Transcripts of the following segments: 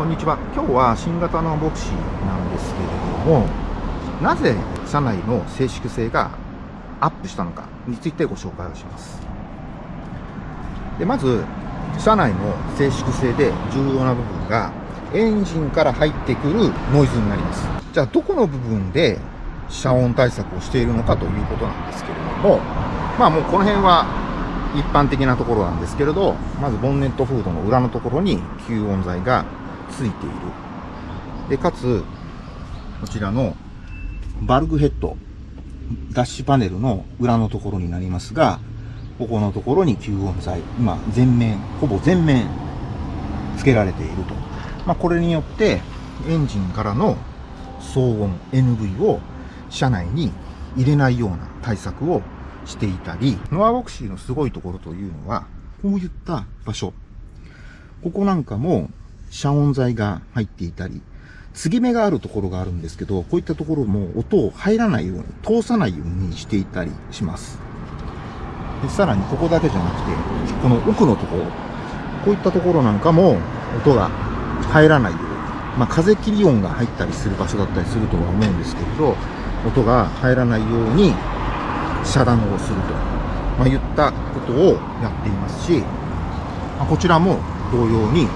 こんにちは。今日は新型のボクシーなんですけれども、なぜ車内の静粛性がアップしたのかについてご紹介をします。でまず、車内の静粛性で重要な部分が、エンジンから入ってくるノイズになります。じゃあ、どこの部分で遮音対策をしているのかということなんですけれども、まあもうこの辺は一般的なところなんですけれど、まずボンネットフードの裏のところに吸音材がついている。で、かつ、こちらのバルクヘッド、ダッシュパネルの裏のところになりますが、ここのところに吸音材、今、全面、ほぼ全面、付けられていると。まあ、これによって、エンジンからの騒音、NV を車内に入れないような対策をしていたり、ノアボクシーのすごいところというのは、こういった場所。ここなんかも遮音材が入っていたり、継ぎ目があるところがあるんですけど、こういったところも音を入らないように、通さないようにしていたりします。でさらにここだけじゃなくて、この奥のところ、こういったところなんかも音が入らないように、まあ、風切り音が入ったりする場所だったりするとは思うんですけれど、音が入らないように遮断をすると、まあ、言ったことをやっていますし、まあ、こちらも同様に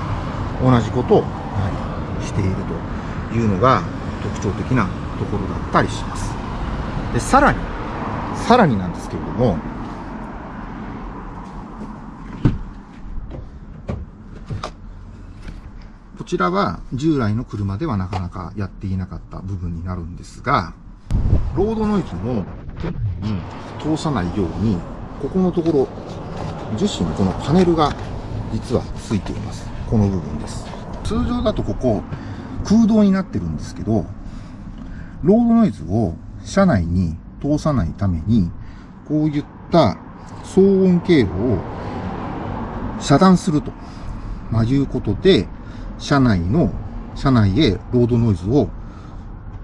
同じことをしているというのが特徴的なところだったりします。で、さらに、さらになんですけれども、こちらは従来の車ではなかなかやっていなかった部分になるんですが、ロードノイズもに通さないように、ここのところ、樹脂のこのパネルが実はついています。この部分です。通常だとここ、空洞になってるんですけど、ロードノイズを車内に通さないために、こういった騒音経路を遮断すると、まあ、いうことで、車内の、車内へロードノイズを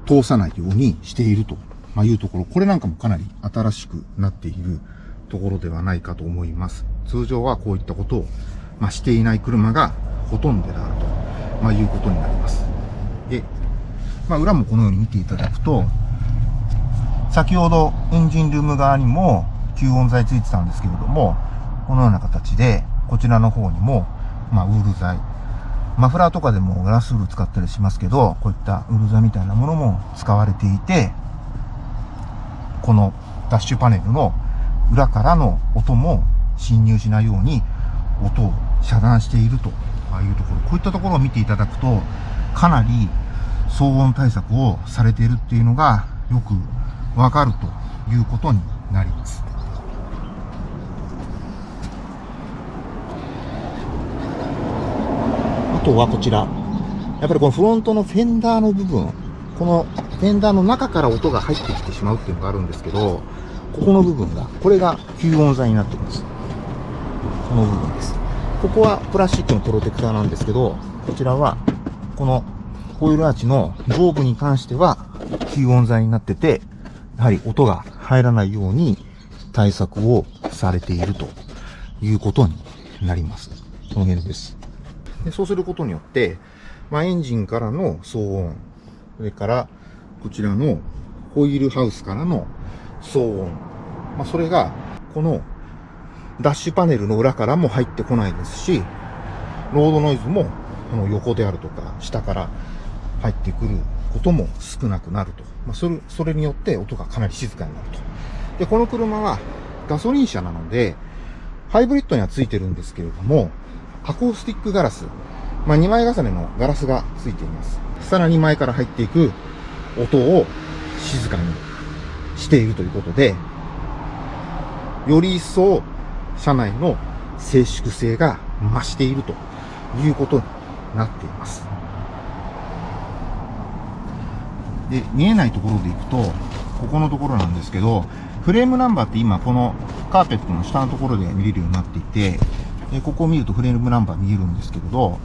通さないようにしていると、ま、いうところ、これなんかもかなり新しくなっているところではないかと思います。通常はこういったことを、ま、していない車がほとんどであると、まあ、いうことになります。で、まあ、裏もこのように見ていただくと、先ほどエンジンルーム側にも吸音材ついてたんですけれども、このような形で、こちらの方にも、まあ、ウール材。マフラーとかでもガラスウール使ったりしますけど、こういったウール材みたいなものも使われていて、このダッシュパネルの裏からの音も侵入しないように音を遮断しているとああいうところ、こういったところを見ていただくと、かなり騒音対策をされているっていうのがよくわかるということになります。あとはこちら。やっぱりこのフロントのフェンダーの部分、このフェンダーの中から音が入ってきてしまうっていうのがあるんですけど、ここの部分が、これが吸音材になってます。この部分です。ここはプラスチックのプロテクターなんですけど、こちらは、このホイールアーチの上部に関しては吸音材になってて、やはり音が入らないように対策をされているということになります。この辺です。でそうすることによって、まあ、エンジンからの騒音、それからこちらのホイールハウスからの騒音、まあ、それがこのダッシュパネルの裏からも入ってこないですし、ロードノイズもこの横であるとか下から入ってくることも少なくなると。まあ、それ、それによって音がかなり静かになると。で、この車はガソリン車なので、ハイブリッドにはついてるんですけれども、アコースティックガラス、まあ、2枚重ねのガラスがついています。さらに前から入っていく音を静かにしているということで、より一層車内の静粛性が増しているということになっています。で、見えないところで行くと、ここのところなんですけど、フレームナンバーって今このカーペットの下のところで見れるようになっていて、でここを見るとフレームナンバー見えるんですけれど、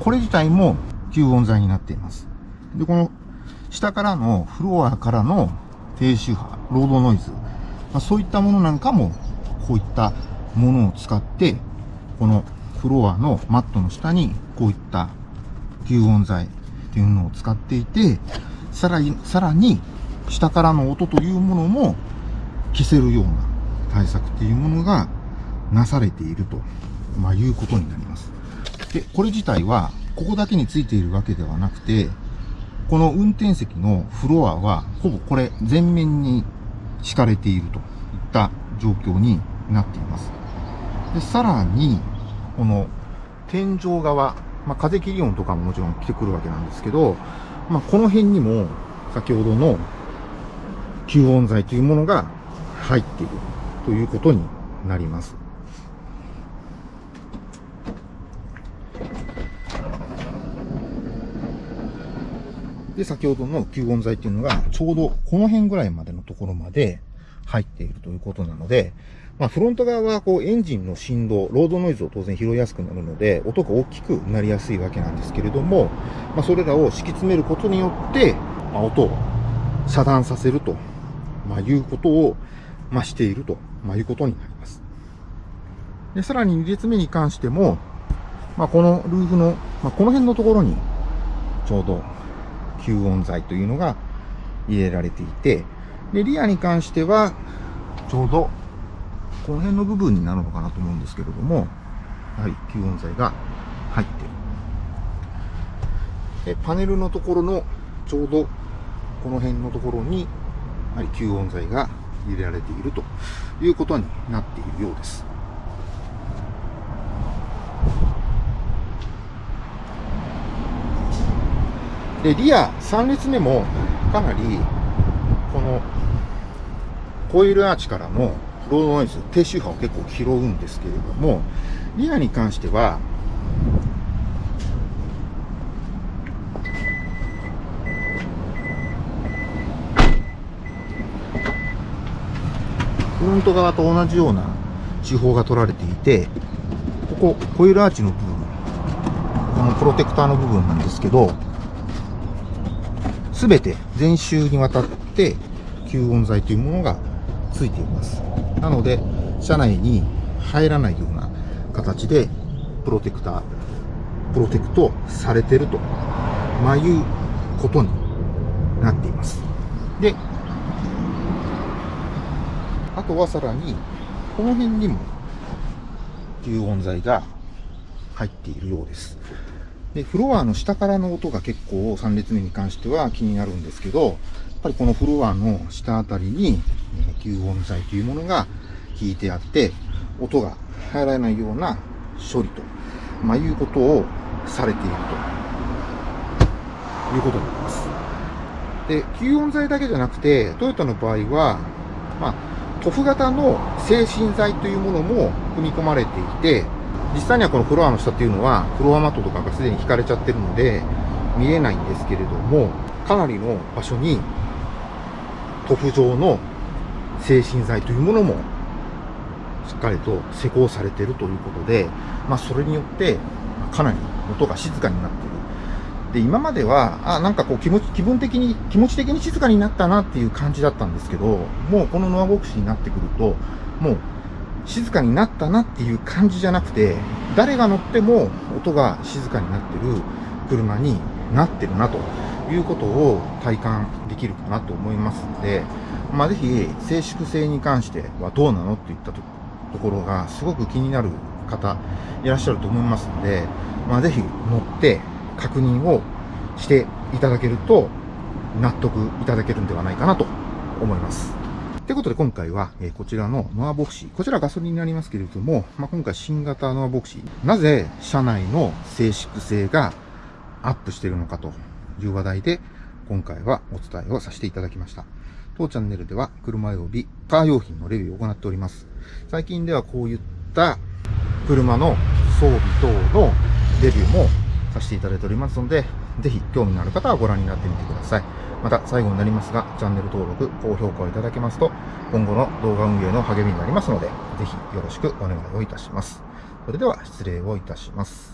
これ自体も吸音材になっています。で、この下からのフロアからの低周波、ロードノイズ、まあ、そういったものなんかも、こういったものを使って、このフロアのマットの下に、こういった吸音材っていうのを使っていて、さらに、さらに、下からの音というものも消せるような対策っていうものがなされていると、まあ、いうことになります。で、これ自体は、ここだけについているわけではなくて、この運転席のフロアは、ほぼこれ全面に敷かれているといった状況になっています。で、さらに、この天井側、まあ、風切り音とかももちろん来てくるわけなんですけど、まあ、この辺にも先ほどの吸音材というものが入っているということになります。で、先ほどの吸音材っていうのが、ちょうどこの辺ぐらいまでのところまで入っているということなので、まあ、フロント側はこうエンジンの振動、ロードノイズを当然拾いやすくなるので、音が大きくなりやすいわけなんですけれども、まあ、それらを敷き詰めることによって、まあ、音を遮断させると、まあ、いうことを、まあ、していると、まあ、いうことになります。で、さらに2列目に関しても、まあ、このルーフの、まあ、この辺のところに、ちょうど吸音材というのが入れられていて、で、リアに関しては、ちょうど、この辺の部分になるのかなと思うんですけれども、やはり吸音材が入ってる。パネルのところの、ちょうど、この辺のところに、やはり吸音材が入れられているということになっているようです。で、リア3列目もかなり、コイルアーチからのロードノイズ、低周波を結構拾うんですけれども、リアに関しては、フロント側と同じような手法が取られていて、ここ、コイルアーチの部分、このプロテクターの部分なんですけど、すべて全周にわたって吸音材というものがついています。なので、車内に入らないような形でプロテクター、プロテクトされてると、まあ、いうことになっています。で、あとはさらに、この辺にも吸音材が入っているようです。で、フロアの下からの音が結構3列目に関しては気になるんですけど、やっぱりこのフロアの下あたりに、吸音材というものが引いてあって、音が入らないような処理と、まあ、いうことをされているということになります。で、吸音材だけじゃなくて、トヨタの場合は、まあ、塗布型の精神剤というものも組み込まれていて、実際にはこのフロアの下っていうのは、フロアマットとかがすでに引かれちゃってるので、見えないんですけれども、かなりの場所に、塗布状の精神剤というものも、しっかりと施工されているということで、まあ、それによって、かなり音が静かになっている。で、今までは、あ、なんかこう気持ち、気分的に、気持ち的に静かになったなっていう感じだったんですけど、もうこのノアボクスになってくると、もう静かになったなっていう感じじゃなくて、誰が乗っても音が静かになってる車になってるなということを体感できるかなと思いますので、まあ、ぜひ静粛性に関してはどうなのっていったところがすごく気になる方いらっしゃると思いますので、まあ、ぜひ乗って確認をしていただけると納得いただけるんではないかなと思います。ということで今回は、えこちらのノアボクシー。こちらガソリンになりますけれども、まあ、今回新型ノアボクシー。なぜ車内の静粛性がアップしているのかという話題で、今回はお伝えをさせていただきました。当チャンネルでは車及びカー用品のレビューを行っております。最近ではこういった車の装備等のレビューもさせていただいておりますので、ぜひ興味のある方はご覧になってみてください。また最後になりますが、チャンネル登録、高評価をいただけますと、今後の動画運営の励みになりますので、ぜひよろしくお願いをいたします。それでは失礼をいたします。